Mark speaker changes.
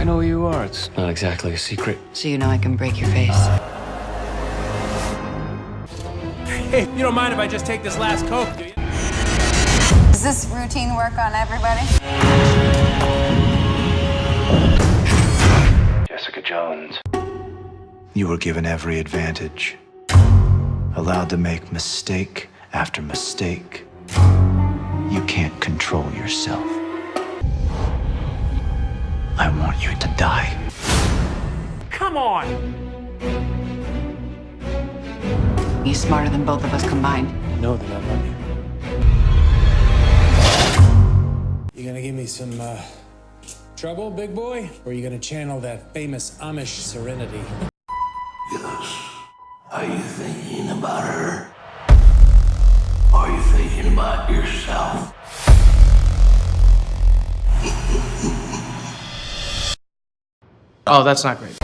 Speaker 1: I know who you are. It's not exactly a secret.
Speaker 2: So you know I can break your face.
Speaker 3: Hey, you don't mind if I just take this last Coke, do you?
Speaker 4: Is this routine work on everybody?
Speaker 1: Jessica Jones.
Speaker 5: You were given every advantage, allowed to make mistake after mistake. You can't control yourself. I want you to die.
Speaker 3: Come on!
Speaker 2: He's smarter than both of us combined.
Speaker 1: No, then I love you.
Speaker 3: You gonna give me some, uh, trouble, big boy? Or are you gonna channel that famous Amish serenity? Yes.
Speaker 6: Are you thinking about her? Are you thinking about yourself?
Speaker 7: Oh, that's not great.